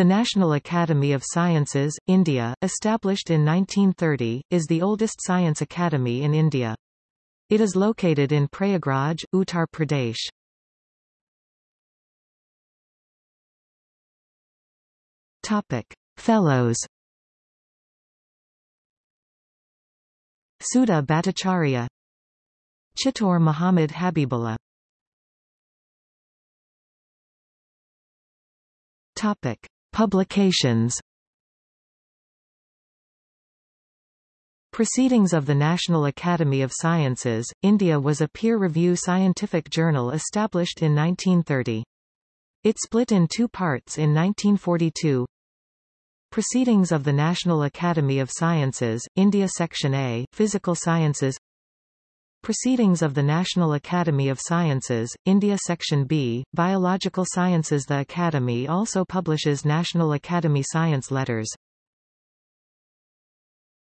The National Academy of Sciences, India, established in 1930, is the oldest science academy in India. It is located in Prayagraj, Uttar Pradesh. Topic: Fellows. Sudha Bhattacharya Chittor Muhammad Habibullah Topic: Publications Proceedings of the National Academy of Sciences, India was a peer-review scientific journal established in 1930. It split in two parts in 1942. Proceedings of the National Academy of Sciences, India Section A, Physical Sciences Proceedings of the National Academy of Sciences, India Section B, Biological Sciences The Academy also publishes National Academy Science Letters.